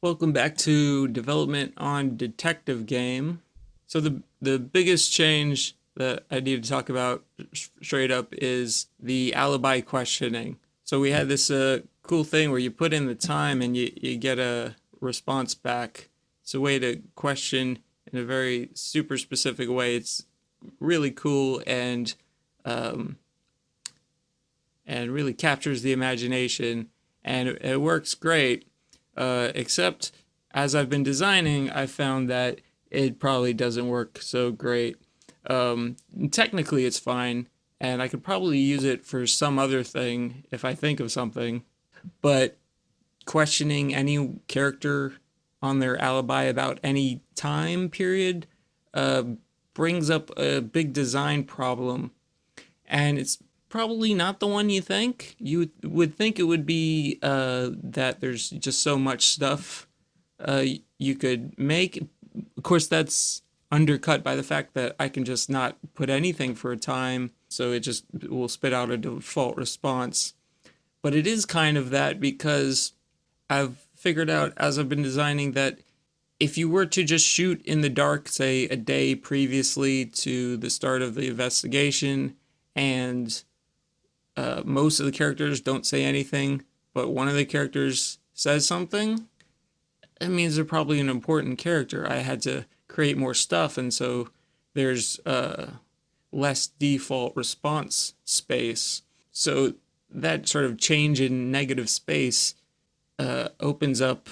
Welcome back to development on detective game. So the the biggest change that I need to talk about straight up is the alibi questioning. So we had this uh, cool thing where you put in the time and you, you get a response back. It's a way to question in a very super specific way. It's really cool and um, and really captures the imagination and it, it works great uh, except as I've been designing, I found that it probably doesn't work so great. Um, technically, it's fine, and I could probably use it for some other thing if I think of something. But questioning any character on their alibi about any time period uh, brings up a big design problem. And it's probably not the one you think. You would think it would be uh, that there's just so much stuff uh, you could make. Of course, that's undercut by the fact that I can just not put anything for a time, so it just will spit out a default response. But it is kind of that because I've figured out as I've been designing that if you were to just shoot in the dark, say a day previously to the start of the investigation, and uh, most of the characters don't say anything, but one of the characters says something, it means they're probably an important character. I had to create more stuff, and so there's uh, less default response space. So that sort of change in negative space uh, opens up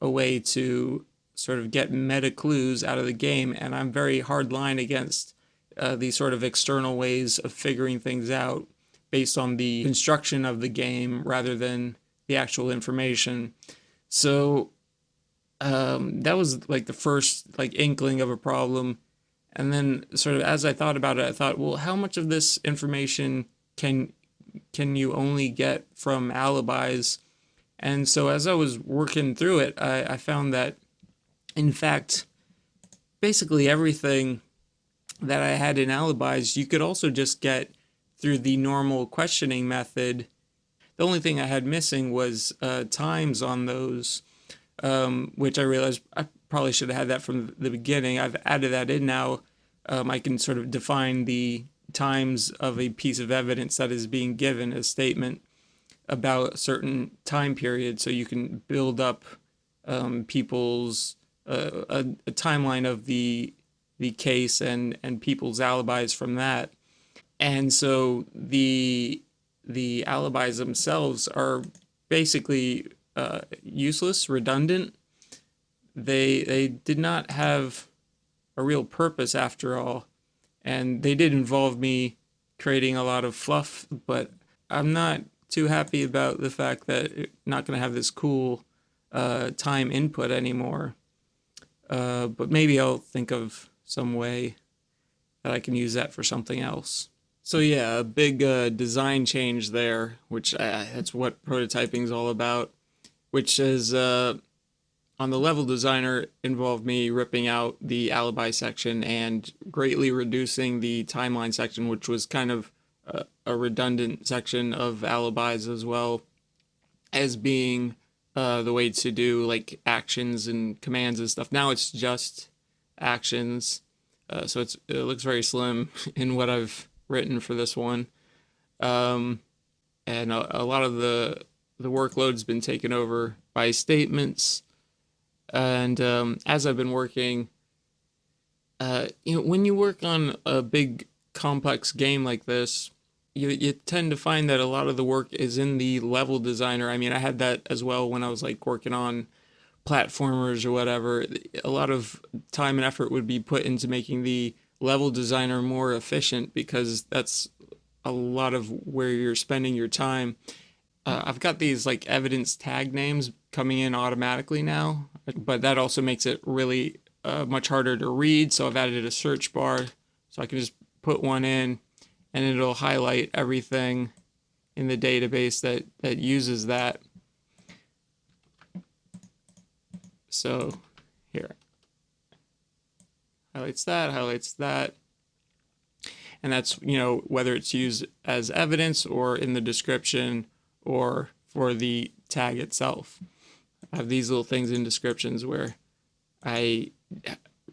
a way to sort of get meta clues out of the game, and I'm very hard line against uh, these sort of external ways of figuring things out based on the construction of the game rather than the actual information. So um, that was like the first like inkling of a problem. And then sort of as I thought about it, I thought, well, how much of this information can can you only get from alibis? And so as I was working through it, I, I found that in fact, basically everything that I had in alibis, you could also just get through the normal questioning method. The only thing I had missing was uh, times on those, um, which I realized I probably should have had that from the beginning. I've added that in now. Um, I can sort of define the times of a piece of evidence that is being given a statement about a certain time period so you can build up um, people's uh, a, a, timeline of the the case and and people's alibis from that and so the the alibis themselves are basically uh, useless, redundant. They they did not have a real purpose after all, and they did involve me creating a lot of fluff. But I'm not too happy about the fact that it's not going to have this cool uh, time input anymore. Uh, but maybe I'll think of some way that I can use that for something else. So yeah, a big uh, design change there, which uh, that's what prototyping is all about, which is uh, on the level designer involved me ripping out the alibi section and greatly reducing the timeline section, which was kind of a, a redundant section of alibis as well as being uh, the way to do like actions and commands and stuff. Now it's just actions. Uh, so it's, it looks very slim in what I've written for this one. Um, and a, a, lot of the the workload's been taken over by statements. And um, as I've been working, uh, you know, when you work on a big complex game like this, you, you tend to find that a lot of the work is in the level designer. I mean, I had that as well when I was like working on platformers or whatever. A lot of time and effort would be put into making the level designer more efficient because that's a lot of where you're spending your time. Uh, I've got these like evidence tag names coming in automatically now, but that also makes it really uh, much harder to read. So I've added a search bar so I can just put one in and it'll highlight everything in the database that, that uses that. So here, highlights that, highlights that. And that's, you know, whether it's used as evidence or in the description or for the tag itself. I have these little things in descriptions where I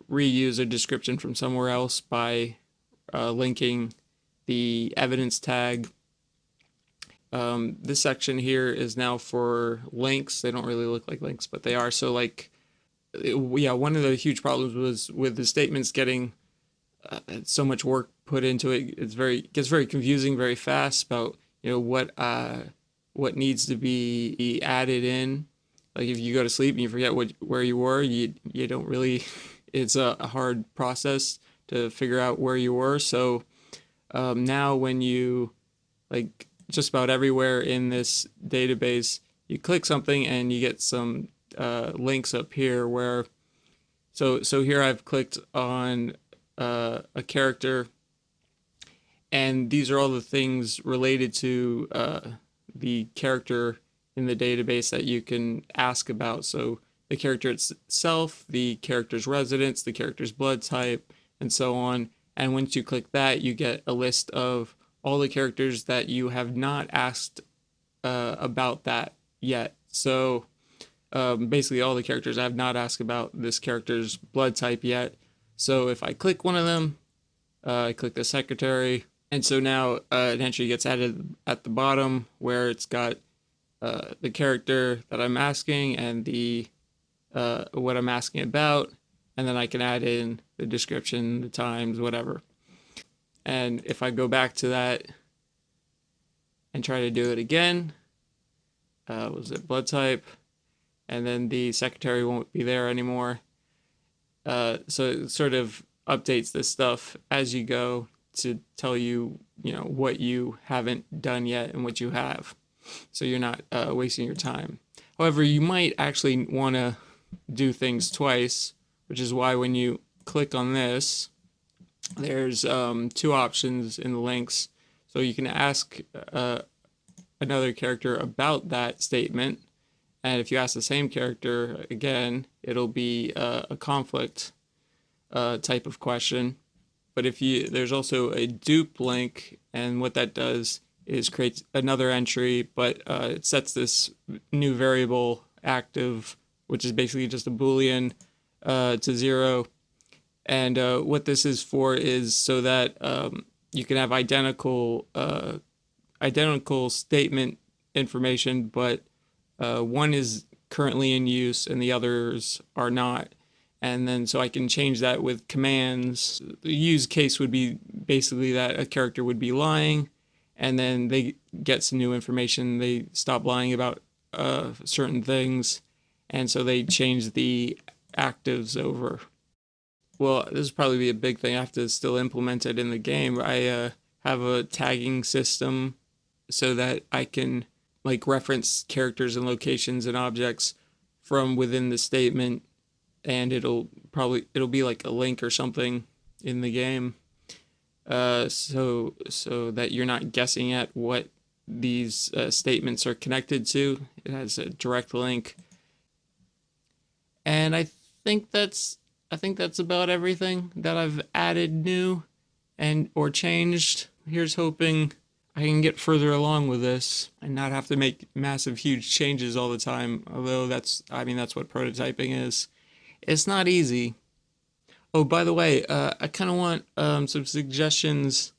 reuse a description from somewhere else by uh, linking the evidence tag. Um, this section here is now for links. They don't really look like links, but they are. So like, yeah, one of the huge problems was with the statements getting uh, so much work put into it. It's very gets very confusing very fast about you know what uh, what needs to be added in. Like if you go to sleep and you forget what where you were, you you don't really. It's a, a hard process to figure out where you were. So um, now when you like just about everywhere in this database, you click something and you get some uh, links up here where so so here I've clicked on uh, a character and these are all the things related to uh, the character in the database that you can ask about. So the character itself, the character's residence, the character's blood type, and so on. And once you click that, you get a list of all the characters that you have not asked uh, about that yet. So um, basically all the characters I have not asked about this character's blood type yet. So if I click one of them, uh, I click the secretary, and so now uh, an entry gets added at the bottom where it's got uh, the character that I'm asking and the uh, what I'm asking about, and then I can add in the description, the times, whatever. And if I go back to that and try to do it again, uh, was it blood type? And then the secretary won't be there anymore. Uh, so it sort of updates this stuff as you go to tell you, you know, what you haven't done yet and what you have. So you're not uh, wasting your time. However, you might actually want to do things twice, which is why when you click on this, there's um, two options in the links. So you can ask uh, another character about that statement. And if you ask the same character again, it'll be uh, a conflict uh, type of question. But if you, there's also a dupe link, and what that does is create another entry, but uh, it sets this new variable active, which is basically just a boolean uh, to zero. And uh, what this is for is so that um, you can have identical uh, identical statement information, but uh, one is currently in use and the others are not and then so I can change that with commands. The use case would be basically that a character would be lying, and then they get some new information. They stop lying about uh, certain things, and so they change the actives over. Well, this would probably be a big thing. I have to still implement it in the game. I uh, have a tagging system so that I can like reference characters and locations and objects from within the statement and it'll probably it'll be like a link or something in the game. Uh, so so that you're not guessing at what these uh, statements are connected to it has a direct link. And I think that's I think that's about everything that I've added new and or changed. Here's hoping I can get further along with this and not have to make massive huge changes all the time although that's I mean that's what prototyping is it's not easy. Oh, by the way, uh, I kind of want um, some suggestions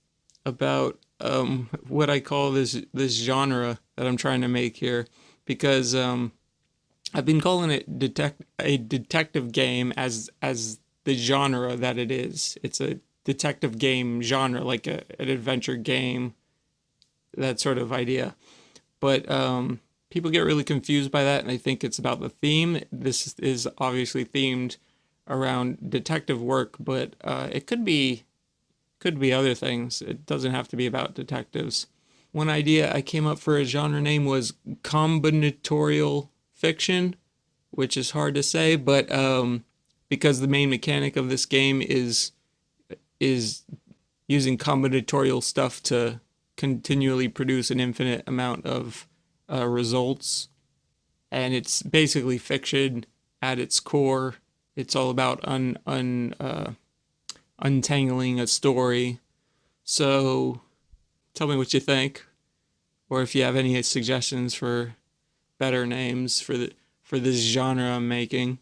about um, what I call this this genre that I'm trying to make here, because um, I've been calling it detect a detective game as as the genre that it is. It's a detective game genre, like a, an adventure game, that sort of idea. But um, people get really confused by that and they think it's about the theme. This is obviously themed around detective work, but uh, it could be could be other things. It doesn't have to be about detectives. One idea I came up for a genre name was combinatorial fiction, which is hard to say, but um, because the main mechanic of this game is is using combinatorial stuff to continually produce an infinite amount of uh, results. And it's basically fiction at its core. It's all about un, un, uh, untangling a story. So tell me what you think, or if you have any suggestions for better names for the for this genre I'm making.